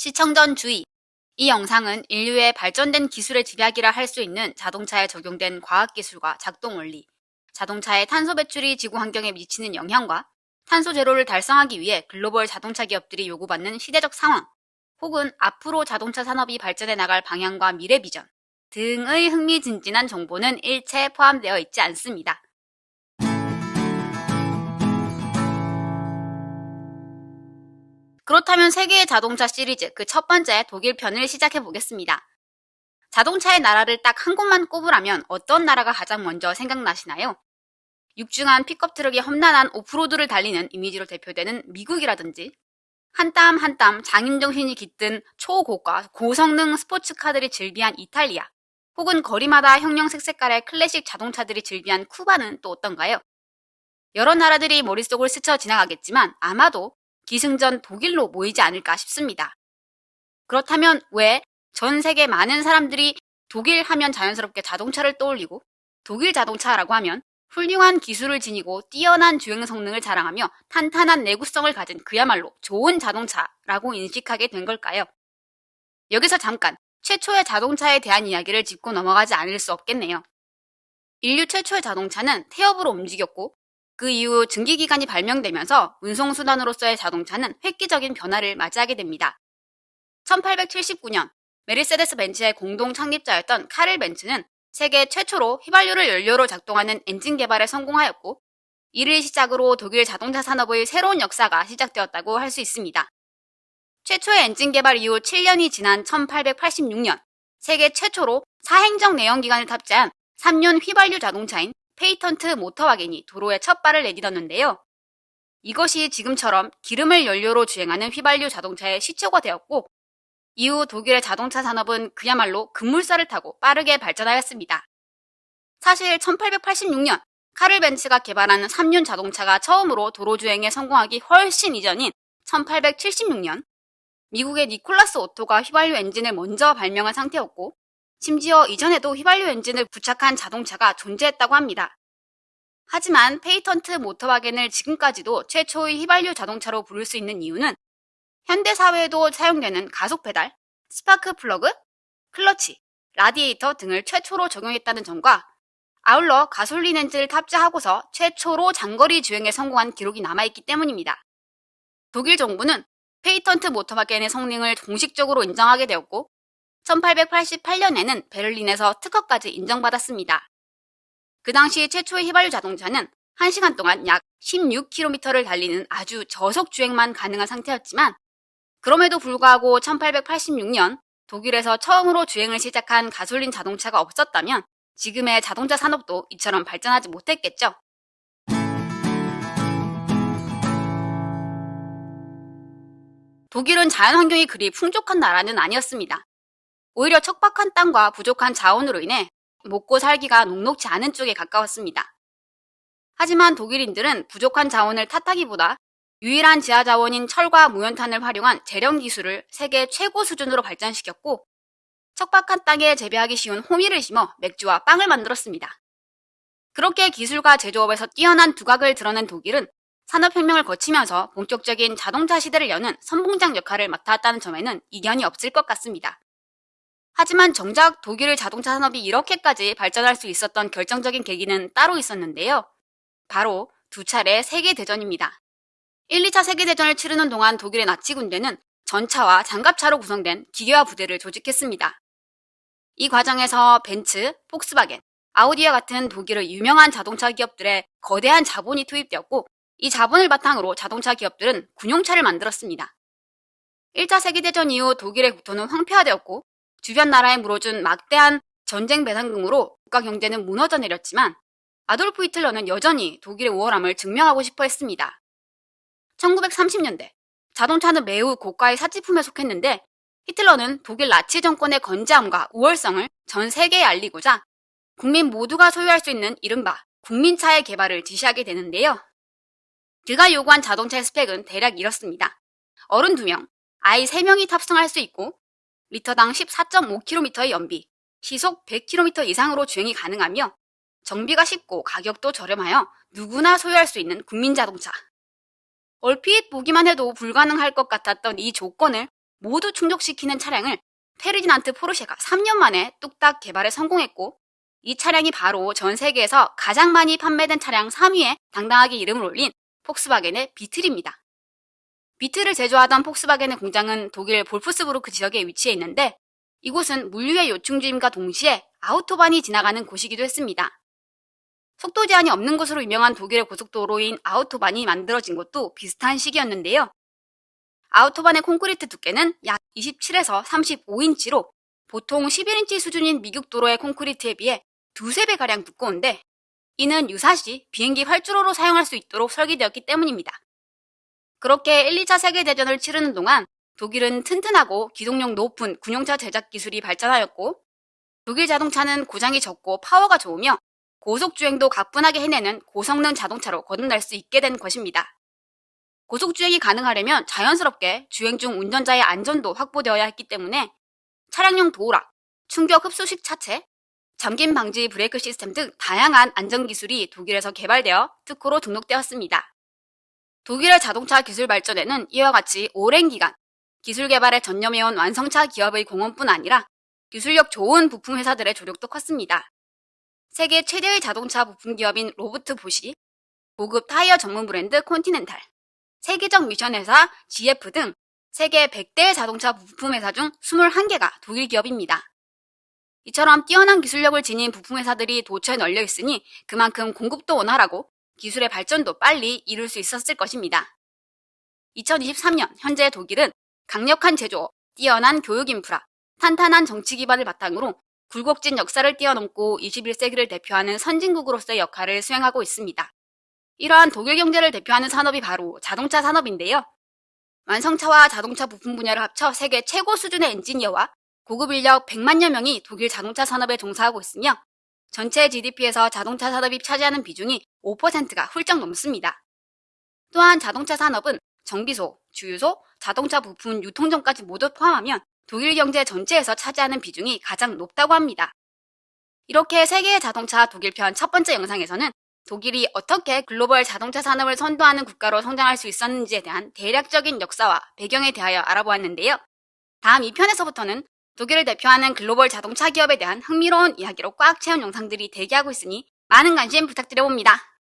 시청 전 주의. 이 영상은 인류의 발전된 기술의 집약이라 할 수 있는 자동차에 적용된 과학기술과 작동 원리, 자동차의 탄소 배출이 지구 환경에 미치는 영향과 탄소 제로를 달성하기 위해 글로벌 자동차 기업들이 요구받는 시대적 상황, 혹은 앞으로 자동차 산업이 발전해 나갈 방향과 미래 비전 등의 흥미진진한 정보는 일체 포함되어 있지 않습니다. 그렇다면 세계의 자동차 시리즈 그 첫 번째 독일 편을 시작해 보겠습니다. 자동차의 나라를 딱 한 곳만 꼽으라면 어떤 나라가 가장 먼저 생각나시나요? 육중한 픽업 트럭이 험난한 오프로드를 달리는 이미지로 대표되는 미국이라든지 한땀 한땀 장인정신이 깃든 초고가 고성능 스포츠카들이 즐비한 이탈리아 혹은 거리마다 형형색 색깔의 클래식 자동차들이 즐비한 쿠바는 또 어떤가요? 여러 나라들이 머릿속을 스쳐 지나가겠지만 아마도 기승전 독일로 모이지 않을까 싶습니다. 그렇다면 왜 전 세계 많은 사람들이 독일 하면 자연스럽게 자동차를 떠올리고 독일 자동차라고 하면 훌륭한 기술을 지니고 뛰어난 주행 성능을 자랑하며 탄탄한 내구성을 가진 그야말로 좋은 자동차라고 인식하게 된 걸까요? 여기서 잠깐 최초의 자동차에 대한 이야기를 짚고 넘어가지 않을 수 없겠네요. 인류 최초의 자동차는 태엽으로 움직였고 그 이후 증기기관이 발명되면서 운송수단으로서의 자동차는 획기적인 변화를 맞이하게 됩니다. 1879년 메르세데스 벤츠의 공동 창립자였던 카를 벤츠는 세계 최초로 휘발유를 연료로 작동하는 엔진 개발에 성공하였고 이를 시작으로 독일 자동차 산업의 새로운 역사가 시작되었다고 할 수 있습니다. 최초의 엔진 개발 이후 7년이 지난 1886년 세계 최초로 사행정 내연기관을 탑재한 3륜 휘발유 자동차인 Patent Motorwagen이 도로에 첫 발을 내딛었는데요. 이것이 지금처럼 기름을 연료로 주행하는 휘발유 자동차의 시초가 되었고 이후 독일의 자동차 산업은 그야말로 급물살을 타고 빠르게 발전하였습니다. 사실 1886년 카를 벤츠가 개발한 3륜 자동차가 처음으로 도로 주행에 성공하기 훨씬 이전인 1876년 미국의 니콜라스 오토가 휘발유 엔진을 먼저 발명한 상태였고 심지어 이전에도 휘발유 엔진을 부착한 자동차가 존재했다고 합니다. 하지만 Patent Motorwagen을 지금까지도 최초의 휘발유 자동차로 부를 수 있는 이유는 현대 사회에도 사용되는 가속 페달, 스파크 플러그, 클러치, 라디에이터 등을 최초로 적용했다는 점과 아울러 가솔린 엔진을 탑재하고서 최초로 장거리 주행에 성공한 기록이 남아있기 때문입니다. 독일 정부는 Patent Motorwagen의 성능을 공식적으로 인정하게 되었고 1888년에는 베를린에서 특허까지 인정받았습니다. 그 당시 최초의 휘발유 자동차는 1시간 동안 약 16km를 달리는 아주 저속 주행만 가능한 상태였지만 그럼에도 불구하고 1886년 독일에서 처음으로 주행을 시작한 가솔린 자동차가 없었다면 지금의 자동차 산업도 이처럼 발전하지 못했겠죠. 독일은 자연환경이 그리 풍족한 나라는 아니었습니다. 오히려 척박한 땅과 부족한 자원으로 인해 먹고 살기가 녹록지 않은 쪽에 가까웠습니다. 하지만 독일인들은 부족한 자원을 탓하기보다 유일한 지하 자원인 철과 무연탄을 활용한 재련 기술을 세계 최고 수준으로 발전시켰고 척박한 땅에 재배하기 쉬운 호미를 심어 맥주와 빵을 만들었습니다. 그렇게 기술과 제조업에서 뛰어난 두각을 드러낸 독일은 산업혁명을 거치면서 본격적인 자동차 시대를 여는 선봉장 역할을 맡았다는 점에는 이견이 없을 것 같습니다. 하지만 정작 독일의 자동차 산업이 이렇게까지 발전할 수 있었던 결정적인 계기는 따로 있었는데요. 바로 두 차례 세계대전입니다. 1, 2차 세계대전을 치르는 동안 독일의 나치 군대는 전차와 장갑차로 구성된 기계화 부대를 조직했습니다. 이 과정에서 벤츠, 폭스바겐, 아우디와 같은 독일의 유명한 자동차 기업들의 거대한 자본이 투입되었고 이 자본을 바탕으로 자동차 기업들은 군용차를 만들었습니다. 1차 세계대전 이후 독일의 국토는 황폐화되었고 주변 나라에 물어준 막대한 전쟁 배상금으로 국가 경제는 무너져 내렸지만 아돌프 히틀러는 여전히 독일의 우월함을 증명하고 싶어 했습니다. 1930년대 자동차는 매우 고가의 사치품에 속했는데 히틀러는 독일 나치 정권의 건재함과 우월성을 전 세계에 알리고자 국민 모두가 소유할 수 있는 이른바 국민차의 개발을 지시하게 되는데요. 그가 요구한 자동차의 스펙은 대략 이렇습니다. 어른 2명, 아이 3명이 탑승할 수 있고 리터당 14.5km의 연비, 시속 100km 이상으로 주행이 가능하며 정비가 쉽고 가격도 저렴하여 누구나 소유할 수 있는 국민 자동차. 얼핏 보기만 해도 불가능할 것 같았던 이 조건을 모두 충족시키는 차량을 페르디난트 포르쉐가 3년 만에 뚝딱 개발에 성공했고 이 차량이 바로 전 세계에서 가장 많이 판매된 차량 3위에 당당하게 이름을 올린 폭스바겐의 비틀입니다. 비틀을 제조하던 폭스바겐의 공장은 독일 볼프스부르크 지역에 위치해 있는데 이곳은 물류의 요충지임과 동시에 아우토반이 지나가는 곳이기도 했습니다. 속도 제한이 없는 곳으로 유명한 독일의 고속도로인 아우토반이 만들어진 것도 비슷한 시기였는데요. 아우토반의 콘크리트 두께는 약 27에서 35인치로 보통 11인치 수준인 미국 도로의 콘크리트에 비해 두세 배가량 두꺼운데 이는 유사시 비행기 활주로로 사용할 수 있도록 설계되었기 때문입니다. 그렇게 1, 2차 세계대전을 치르는 동안 독일은 튼튼하고 기동력 높은 군용차 제작 기술이 발전하였고 독일 자동차는 고장이 적고 파워가 좋으며 고속주행도 가뿐하게 해내는 고성능 자동차로 거듭날 수 있게 된 것입니다. 고속주행이 가능하려면 자연스럽게 주행 중 운전자의 안전도 확보되어야 했기 때문에 차량용 도어락, 충격 흡수식 차체, 잠김 방지 브레이크 시스템 등 다양한 안전 기술이 독일에서 개발되어 특허로 등록되었습니다. 독일의 자동차 기술 발전에는 이와 같이 오랜 기간 기술 개발에 전념해온 완성차 기업의 공헌뿐 아니라 기술력 좋은 부품 회사들의 조력도 컸습니다. 세계 최대의 자동차 부품 기업인 로버트 보시, 고급 타이어 전문 브랜드 콘티넨탈, 세계적 미션 회사 GF 등 세계 100대 자동차 부품 회사 중 21개가 독일 기업입니다. 이처럼 뛰어난 기술력을 지닌 부품 회사들이 도처에 널려 있으니 그만큼 공급도 원활하고 기술의 발전도 빨리 이룰 수 있었을 것입니다. 2023년 현재 독일은 강력한 제조업, 뛰어난 교육 인프라, 탄탄한 정치 기반을 바탕으로 굴곡진 역사를 뛰어넘고 21세기를 대표하는 선진국으로서의 역할을 수행하고 있습니다. 이러한 독일 경제를 대표하는 산업이 바로 자동차 산업인데요. 완성차와 자동차 부품 분야를 합쳐 세계 최고 수준의 엔지니어와 고급 인력 100만여 명이 독일 자동차 산업에 종사하고 있으며 전체 GDP에서 자동차 산업이 차지하는 비중이 5%가 훌쩍 넘습니다. 또한 자동차 산업은 정비소, 주유소, 자동차 부품 유통점까지 모두 포함하면 독일 경제 전체에서 차지하는 비중이 가장 높다고 합니다. 이렇게 세계의 자동차 독일 편 첫 번째 영상에서는 독일이 어떻게 글로벌 자동차 산업을 선도하는 국가로 성장할 수 있었는지에 대한 대략적인 역사와 배경에 대하여 알아보았는데요. 다음 2편에서부터는 독일을 대표하는 글로벌 자동차 기업에 대한 흥미로운 이야기로 꽉 채운 영상들이 대기하고 있으니 많은 관심 부탁드려봅니다.